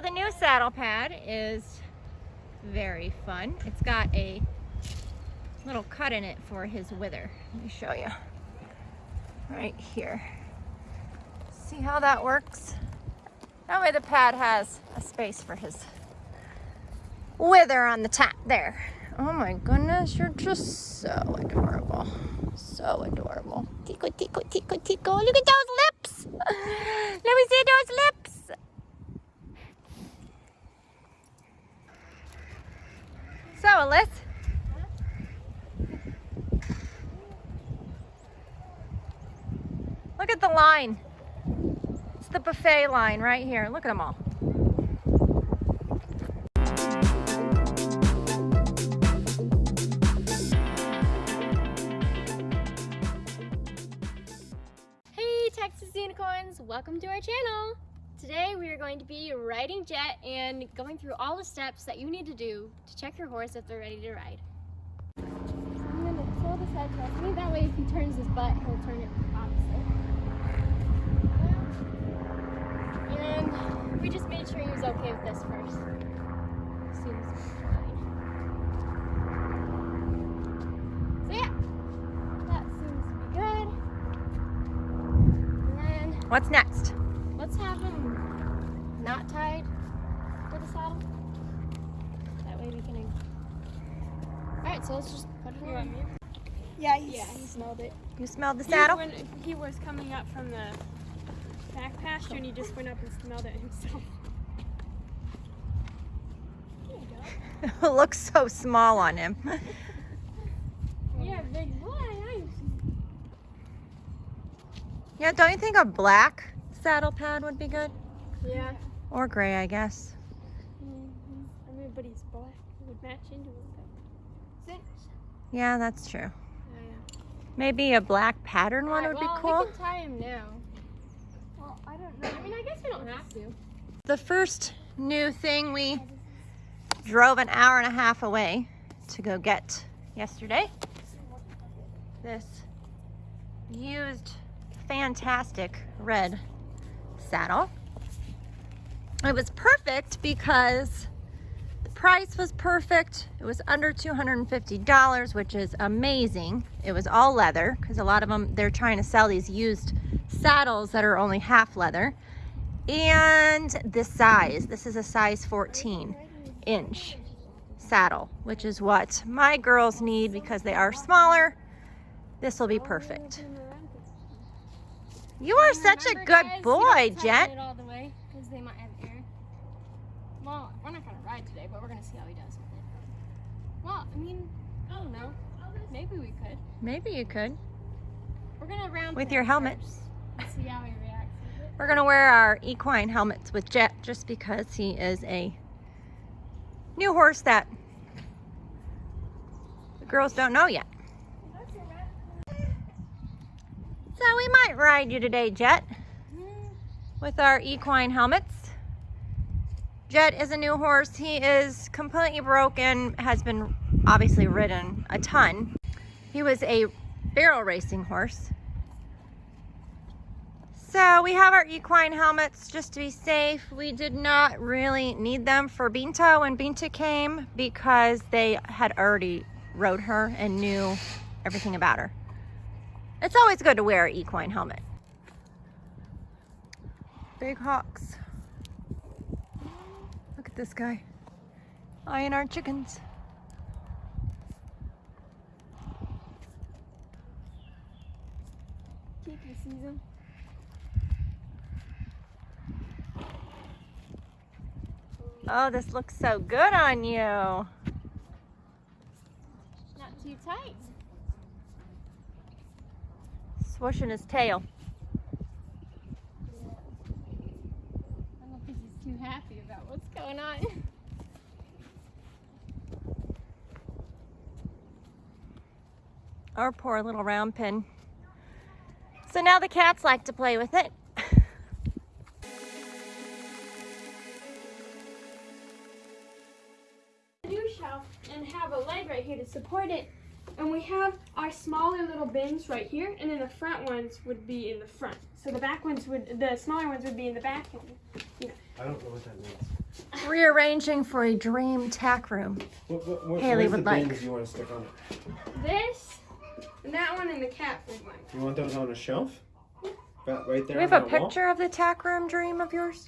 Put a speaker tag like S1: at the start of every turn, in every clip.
S1: The new saddle pad is very fun. It's got a little cut in it for his wither. Let me show you. Right here. See how that works? That way the pad has a space for his wither on the top there. Oh my goodness, you're just so adorable. So adorable. Tico, tico, tico, tico. Look at those lips. Let me see those lips. So, Alyssa. Look at the line. It's the buffet line right here. Look at them all.
S2: Hey Texas Unicorns, welcome to our channel. Today we are going to be riding Jet and going through all the steps that you need to do to check your horse if they're ready to ride. I'm going to pull head towards me, that way if he turns his butt, he'll turn it opposite. And we just made sure he was okay with this first. Seems fine. So yeah, that seems to be good. And then
S1: What's next?
S2: let's have him not tied to the saddle. That way we can. Alright, so let's just put it on.
S3: Yeah, he's,
S4: Yeah, he smelled it.
S1: You smelled the
S4: He-
S1: saddle?
S4: when he was coming up from the back pasture and he just went up and smelled it himself.
S1: it looks so small on him.
S4: Yeah, big boy.
S1: Yeah, don't you think a black saddle pad would be good?
S4: Yeah.
S1: Or gray, I guess. Mm-hmm.
S4: I mean, but he's black. It would match into. But...
S1: Yeah, that's true.
S4: Oh, yeah.
S1: Maybe a black pattern one would
S2: well,
S1: be cool.
S2: We can tie him now.
S4: I
S2: mean, I guess we don't have to.
S1: The first new thing we drove an hour and a half away to go get yesterday. This used fantastic red saddle. It was perfect because the price was perfect. It was under $250, which is amazing. It was all leather because a lot of them, they're trying to sell these used saddles that are only half leather. And the size, this is a size 14 inch saddle, which is what my girls need because they are smaller. This will be perfect. You are such a good boy, Jet.
S2: It all the way because they might have air. Well, we're not gonna ride today, but we're gonna see how he does with it. Well, I mean, I don't know. Maybe we could.
S1: Maybe you could.
S2: We're gonna round
S1: With your helmet.
S2: first see how he reacts.
S1: We're gonna wear our equine helmets with Jet just because he is a new horse that the girls don't know yet. So we might ride you today, Jet, mm-hmm. with our equine helmets. Jet is a new horse. He is completely broken, has been obviously ridden a ton. He was a barrel racing horse. So we have our equine helmets just to be safe. We did not really need them for Binta when Binta came because they had already rode her and knew everything about her. It's always good to wear an equine helmet. Big hawks. Look at this guy. Eyeing our chickens.
S2: Kiki sees him.
S1: Oh, this looks so good on you.
S2: Not too tight.
S1: Swooshing his tail.
S2: I don't think he's too happy about what's going on.
S1: Our poor little round pin. So now the cats like to play with it.
S4: Here to support it. And we have our smaller little bins right here, and then the front ones would be in the front. So the back ones would, the smaller ones would be in the back. And,
S5: I don't know what that means.
S1: rearranging for a dream tack room.
S3: What, what, what,
S1: Haley would
S3: the
S1: like.
S3: you want to stick on it?
S4: This, and that one, and the cat food one.
S3: You want those on a shelf? About right
S1: Do
S3: there.
S1: we have
S3: on
S1: a
S3: that wall?
S1: picture of the tack room dream of yours?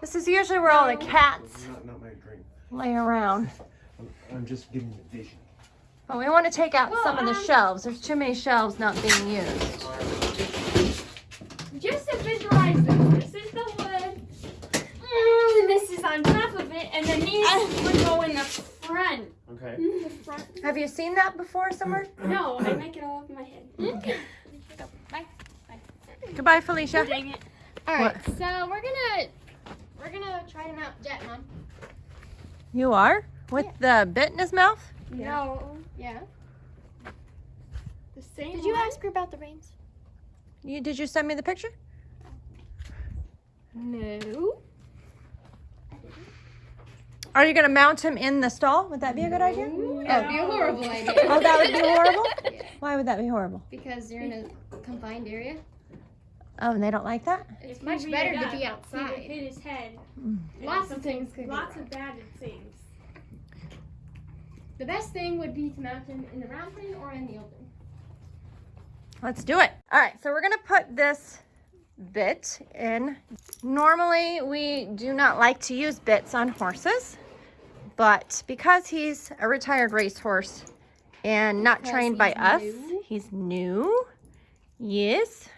S1: This is usually where all the cats
S3: Not, not my dream.
S1: lay around.
S3: I'm, I'm just giving you vision.
S1: But we want to take out
S4: Well,
S1: some of the
S4: um,
S1: shelves. There's too many shelves not being used.
S4: Just to visualize this, this is the wood. Mm, this is on top of it, and then these would go in the front.
S3: Okay.
S4: The front.
S1: Have you seen that before somewhere?
S4: No, I make it all up in my head.
S2: Okay. Bye.
S1: Goodbye, Felicia.
S4: Dang it.
S2: All right, so we're gonna we're gonna try to mount Jet, Mom.
S1: You are? With the bit in his mouth?
S4: No,
S2: Yeah.
S4: the same.
S2: Did you
S4: one?
S2: ask her about the reins?
S1: You, did you send me the picture?
S2: No.
S1: Are you going to mount him in the stall? Would that be a good idea?
S2: That'd be a horrible idea.
S1: Oh, that would be horrible?
S2: Yeah,
S1: Why would that be horrible?
S2: because you're in a confined area.
S1: Oh, and they don't like that?
S2: It's
S4: If
S2: much
S4: he
S2: better
S4: reared
S2: to
S4: up,
S2: be
S4: He
S2: outside.
S4: hit his head. Mm.
S2: Lots of things could
S4: Lots
S2: wrong.
S4: of bad things.
S2: The best thing would be to mount him in the round pen or in the open.
S1: Let's do it. All right, so we're gonna put this bit in. Normally, we do not like to use bits on horses, but because he's a retired racehorse and not
S2: Because
S1: trained by us,
S2: new?
S1: he's new. Yes.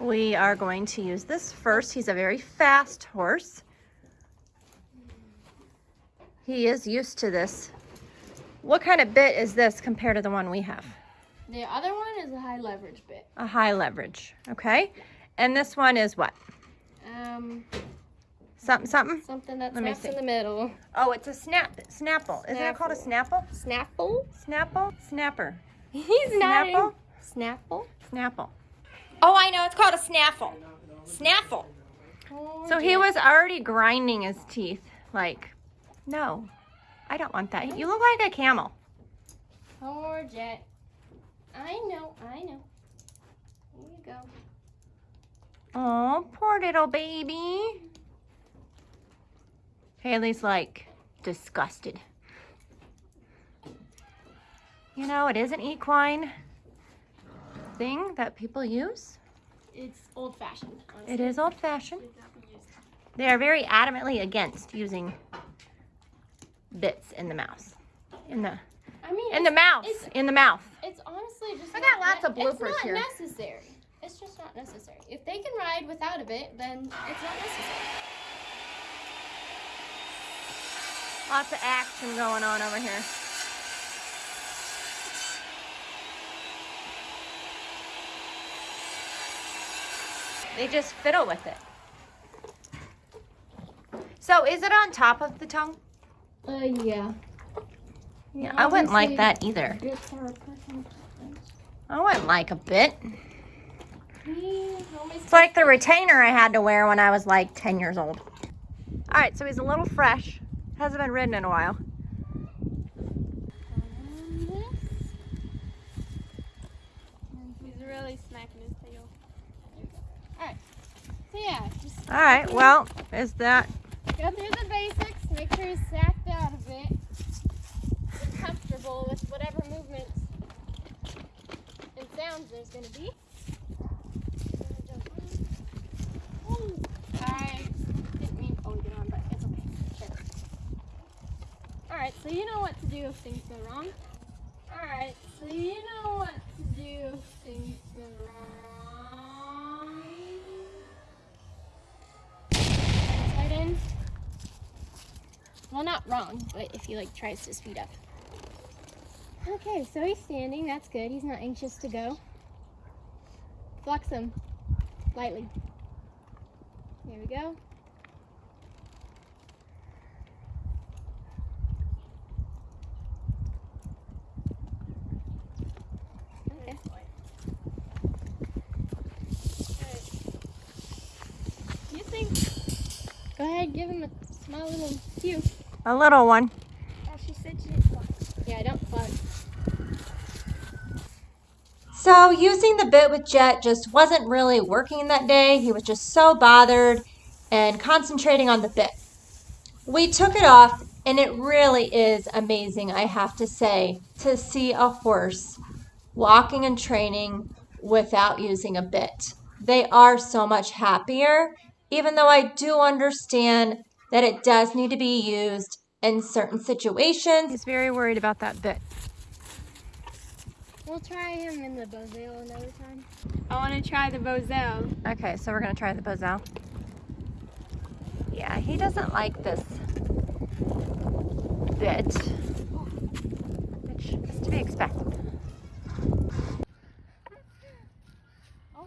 S1: We are going to use this first. He's a very fast horse. He is used to this. What kind of bit is this compared to the one we have?
S2: The other one is a high leverage bit.
S1: A high leverage, okay? And this one is what?
S2: Um,
S1: Something, something?
S2: something that
S1: Let me
S2: snaps
S1: see.
S2: in the middle.
S1: Oh, it's a snap, snapple. Isn't it called a snapple?
S2: Snapple?
S1: Snapple? Snapper.
S2: He's not.
S1: Snapple?
S2: Snapple.
S1: Snapple. Oh, I know. It's called a snaffle. Snaffle.
S2: Oh,
S1: So he was already grinding his teeth. Like, no, I don't want that. You look like a camel.
S2: Poor Jet. I know, I know. Here you go.
S1: Oh, poor little baby. Haley's like disgusted. You know, it is an equine thing that people use.
S2: It's old fashioned.
S1: It is old fashioned. They are very adamantly against using bits in the mouth. In the
S2: I mean,
S1: in the mouth.
S2: it's-
S1: In the mouth.
S2: it's honestly just.
S1: I got lots of bloopers
S2: It's not
S1: here.
S2: necessary. It's just not necessary. If they can ride without a bit, then it's not necessary.
S1: Lots of action going on over here. They just fiddle with it. So is it on top of the tongue?
S2: Uh, yeah.
S1: Yeah, I wouldn't like that either.
S2: Bits are a personal preference.
S1: I wouldn't like a bit. It's like the retainer I had to wear when I was like 10 years old. All right, so he's a little fresh. Hasn't been ridden in a while.
S4: He's really smacking his tail.
S2: So yeah,
S1: All right, well, is that
S2: go through the basics. Make sure he's sacked out a bit. Get comfortable with whatever movements and sounds there's gonna be. I didn't mean to hold it on, but it's okay. Sure. Alright, so you know what to do if things go wrong. Alright, so you know what to do if things go wrong. Well, not wrong, but if he like tries to speed up. Okay, so he's standing. That's good. He's not anxious to go. Flex him lightly. There we go. Okay. You think? Go ahead, give him a small little cue.
S1: a little one?
S4: Oh, she said she didn't want
S2: Yeah, don't fuck.
S1: So using the bit with Jet just wasn't really working that day. He was just so bothered and concentrating on the bit. We took it off, and it really is amazing, I have to say, to see a horse walking and training without using a bit. They are so much happier, even though I do understand that it does need to be used in certain situations. He's very worried about that bit.
S2: We'll try him in the bosal another time.
S4: I want to try the bosal.
S1: Okay, so we're gonna try the bosal. Yeah, he doesn't like this bit, which is to be expected.
S2: Oh,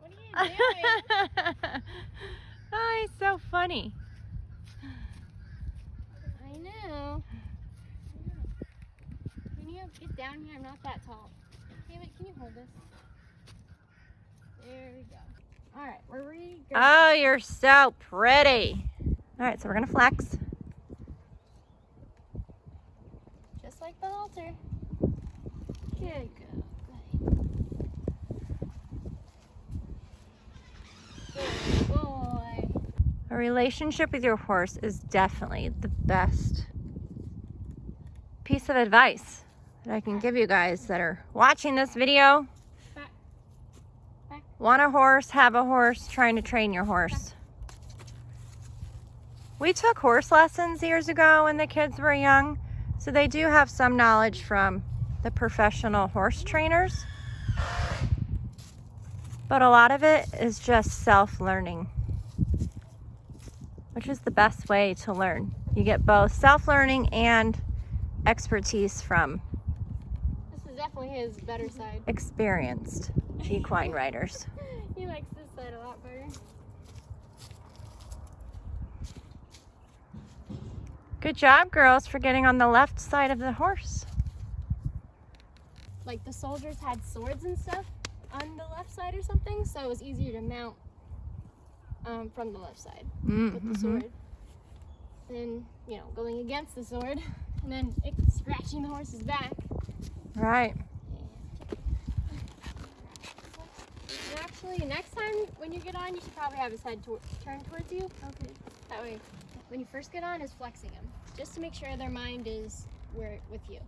S2: What are you doing?
S1: oh, he's so funny.
S2: I know. Can you get down here? I'm not that tall. Hey, wait, can you hold this? There we go. All right, we're ready. to go.
S1: Oh, you're so pretty. All right, so we're gonna flex.
S2: Just like the halter. Good go. Good boy.
S1: A relationship with your horse is definitely the best piece of advice that I can give you guys that are watching this video. Want a horse, have a horse, trying to train your horse. We took horse lessons years ago when the kids were young, so they do have some knowledge from the professional horse trainers. But a lot of it is just self-learning, which is the best way to learn. You get both self-learning and expertise from
S2: This is definitely his better side.
S1: experienced equine riders.
S2: he likes this side a lot better.
S1: Good job, girls, for getting on the left side of the horse.
S2: Like the soldiers had swords and stuff on the left side or something, so it was easier to mount um, from the left side with the
S1: Mhm.
S2: sword. Then, you know, going against the sword, and then it, scratching the horse's back.
S1: Right.
S2: And actually, next time when you get on, you should probably have his head tor- turned towards you. Okay. That way, when you first get on, is flexing him, just to make sure their mind is where with you.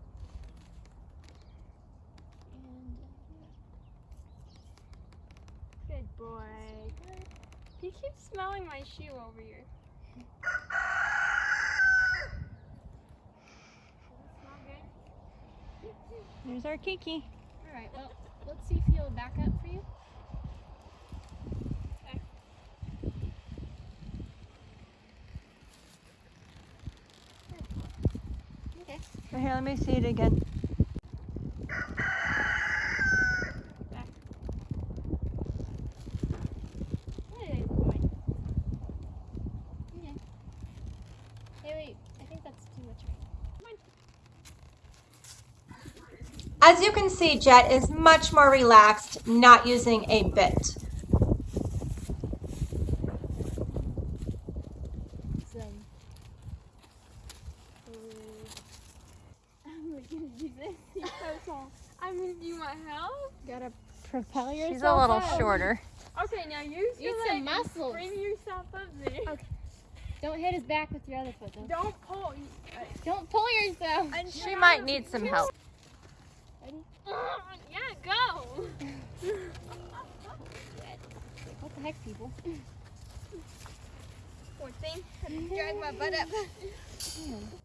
S2: And, uh,
S4: Good boy. He keeps smelling my shoe over here. Smell good?
S1: There's our Kiki.
S2: all right. Well, let's see if he'll back up for you. Okay.
S1: okay. here, let me see it again.
S2: Good boy. Okay. Hey, wait. I think that's too much right.
S1: As you can see, Jet is much more relaxed, not using a bit.
S2: I'm gonna do this.
S4: He's so tall. I mean, do you want help?
S2: Gotta propel yourself.
S1: She's a little
S2: up.
S1: shorter.
S4: Okay, now use your
S2: Use some
S4: leg
S2: muscles.
S4: Bring yourself up there.
S2: Okay. Don't hit his back with your other foot, though.
S4: Don't pull.
S2: Don't pull yourself.
S4: and
S1: She might need some help.
S2: Ready?
S4: Yeah, go.
S2: What the heck, people?
S4: Poor thing. Drag my butt up.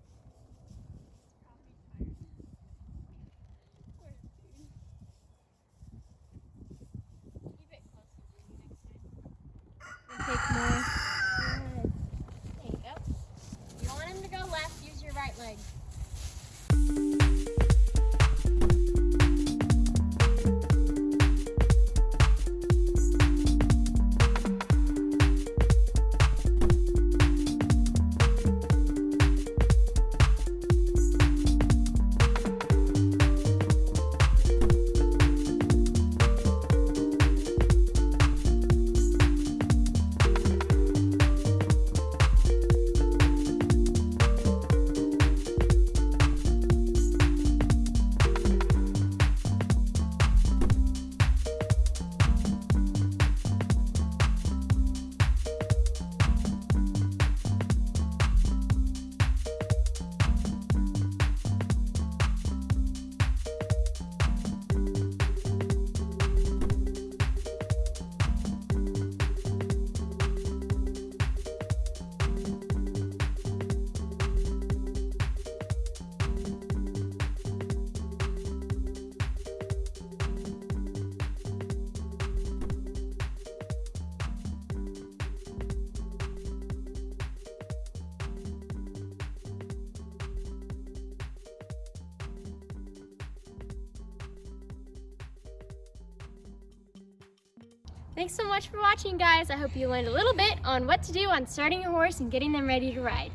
S2: Thanks so much for watching, guys. I hope you learned a little bit on what to do on starting your horse and getting them ready to ride.